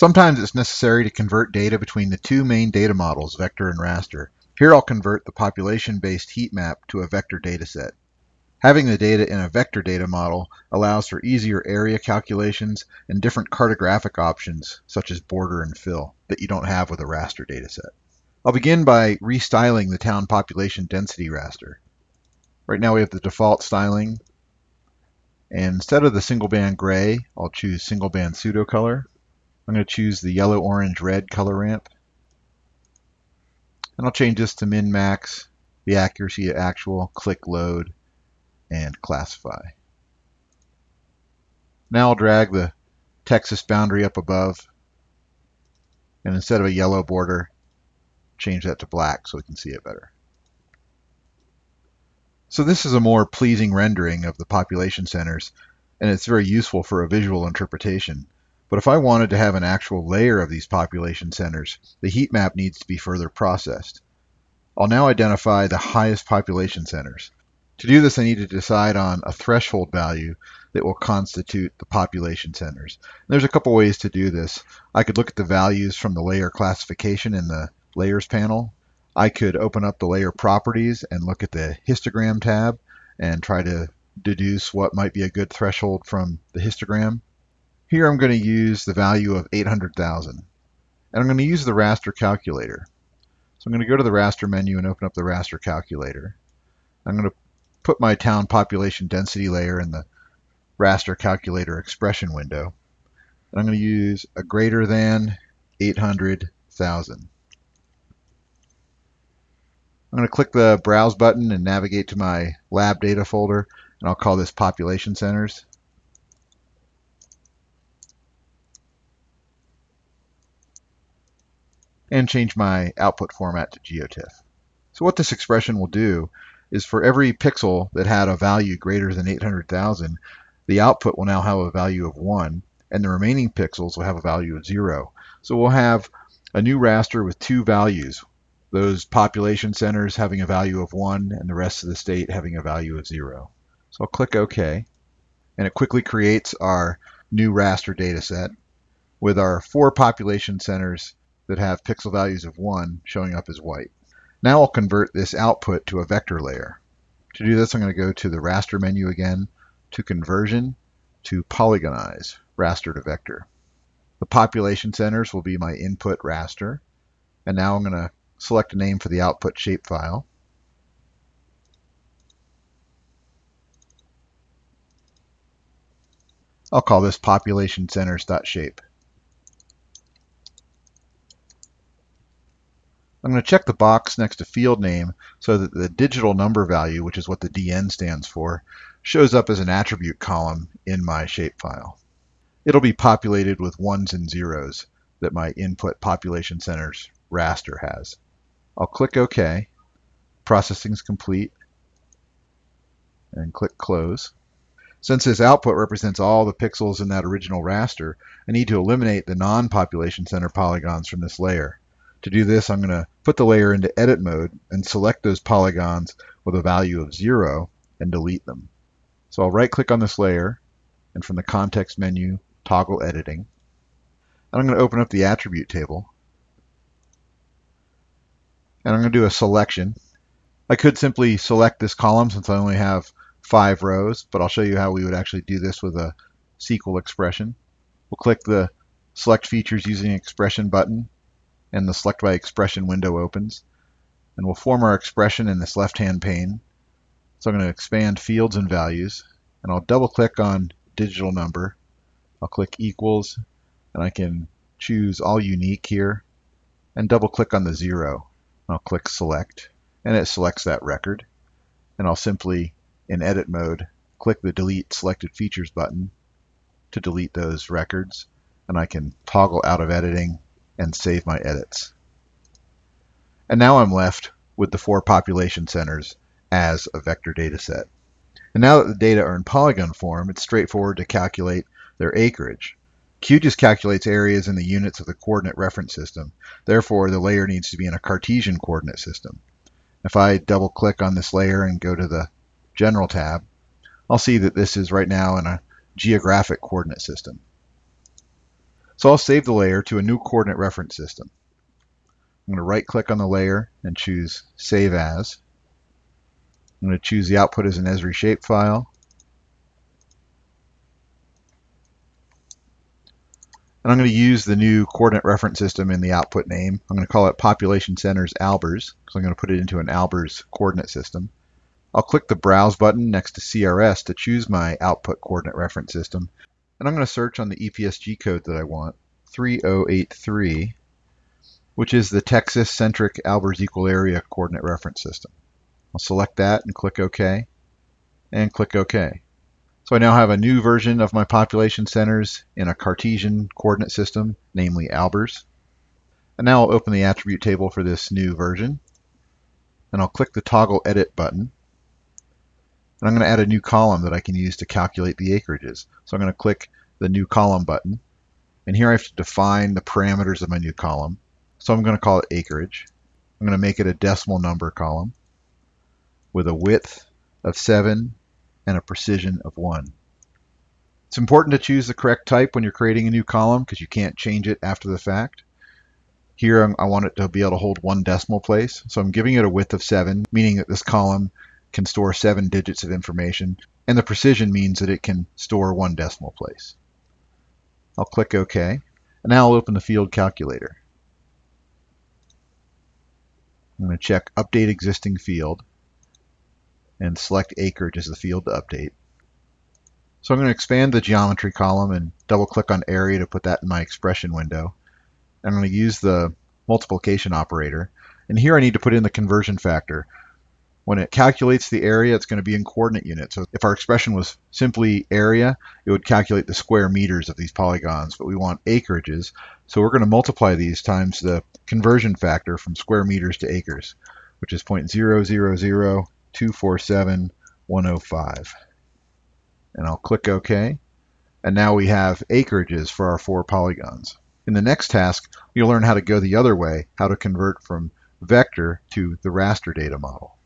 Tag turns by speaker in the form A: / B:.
A: Sometimes it's necessary to convert data between the two main data models, vector and raster. Here I'll convert the population-based heat map to a vector dataset. Having the data in a vector data model allows for easier area calculations and different cartographic options, such as border and fill, that you don't have with a raster dataset. I'll begin by restyling the town population density raster. Right now we have the default styling, and instead of the single band gray, I'll choose single band pseudo color. I'm going to choose the yellow, orange, red color ramp. And I'll change this to min max, the accuracy to actual, click load, and classify. Now I'll drag the Texas boundary up above. And instead of a yellow border, change that to black so we can see it better. So this is a more pleasing rendering of the population centers, and it's very useful for a visual interpretation. But if I wanted to have an actual layer of these population centers, the heat map needs to be further processed. I'll now identify the highest population centers. To do this, I need to decide on a threshold value that will constitute the population centers. There's a couple ways to do this. I could look at the values from the layer classification in the layers panel. I could open up the layer properties and look at the histogram tab and try to deduce what might be a good threshold from the histogram. Here I'm going to use the value of 800,000. And I'm going to use the raster calculator. So I'm going to go to the raster menu and open up the raster calculator. I'm going to put my town population density layer in the raster calculator expression window. And I'm going to use a greater than 800,000. I'm going to click the Browse button and navigate to my lab data folder, and I'll call this Population Centers. And change my output format to GeoTIFF. So what this expression will do is for every pixel that had a value greater than 800,000, the output will now have a value of 1, and the remaining pixels will have a value of 0. So we'll have a new raster with two values, those population centers having a value of 1 and the rest of the state having a value of 0. So I'll click OK, and it quickly creates our new raster data set with our four population centers that have pixel values of 1 showing up as white. Now I'll convert this output to a vector layer. To do this, I'm going to go to the raster menu again, to conversion, to polygonize, raster to vector. The population centers will be my input raster. And now I'm going to select a name for the output shapefile. I'll call this population centers.shape. I'm going to check the box next to field name so that the digital number value, which is what the DN stands for, shows up as an attribute column in my shapefile. It'll be populated with ones and zeros that my input population centers raster has. I'll click OK. Processing's complete. And click Close. Since this output represents all the pixels in that original raster, I need to eliminate the non-population center polygons from this layer. To do this, I'm going to put the layer into edit mode and select those polygons with a value of 0 and delete them. So I'll right click on this layer and from the context menu, toggle editing. And I'm going to open up the attribute table. And I'm going to do a selection. I could simply select this column since I only have five rows, but I'll show you how we would actually do this with a SQL expression. We'll click the Select Features Using Expression button and the Select by Expression window opens. And we'll form our expression in this left-hand pane. So I'm going to expand fields and values, and I'll double-click on digital number. I'll click equals, and I can choose all unique here, and double-click on the zero. I'll click select, and it selects that record. And I'll simply, in edit mode, click the delete selected features button to delete those records. And I can toggle out of editing and save my edits. And now I'm left with the four population centers as a vector data set. And now that the data are in polygon form, it's straightforward to calculate their acreage. QGIS calculates areas in the units of the coordinate reference system. Therefore, the layer needs to be in a Cartesian coordinate system. If I double click on this layer and go to the General tab, I'll see that this is right now in a geographic coordinate system. So I'll save the layer to a new coordinate reference system. I'm going to right click on the layer and choose Save As. I'm going to choose the output as an Esri shapefile. And I'm going to use the new coordinate reference system in the output name. I'm going to call it Population Centers Albers, because I'm going to put it into an Albers coordinate system. I'll click the Browse button next to CRS to choose my output coordinate reference system. And I'm going to search on the EPSG code that I want, 3083, which is the Texas-centric Albers equal area coordinate reference system. I'll select that and click OK, and click OK. So I now have a new version of my population centers in a Cartesian coordinate system, namely Albers. And now I'll open the attribute table for this new version. And I'll click the toggle edit button. And I'm going to add a new column that I can use to calculate the acreages. So I'm going to click the new column button. And here I have to define the parameters of my new column. So I'm going to call it acreage. I'm going to make it a decimal number column with a width of 7 and a precision of 1. It's important to choose the correct type when you're creating a new column because you can't change it after the fact. Here I want it to be able to hold one decimal place, so I'm giving it a width of 7, meaning that this column can store 7 digits of information, and the precision means that it can store one decimal place. I'll click OK, and now I'll open the field calculator. I'm going to check Update Existing Field, and select acreage as the field to update. So I'm going to expand the geometry column and double click on area to put that in my expression window. I'm going to use the multiplication operator. And here I need to put in the conversion factor. When it calculates the area, it's going to be in coordinate units. So if our expression was simply area, it would calculate the square meters of these polygons, but we want acreages. So we're going to multiply these times the conversion factor from square meters to acres, which is 0.000 247 105. And I'll click OK. And now we have acreages for our four polygons. In the next task, you'll learn how to go the other way, how to convert from vector to the raster data model.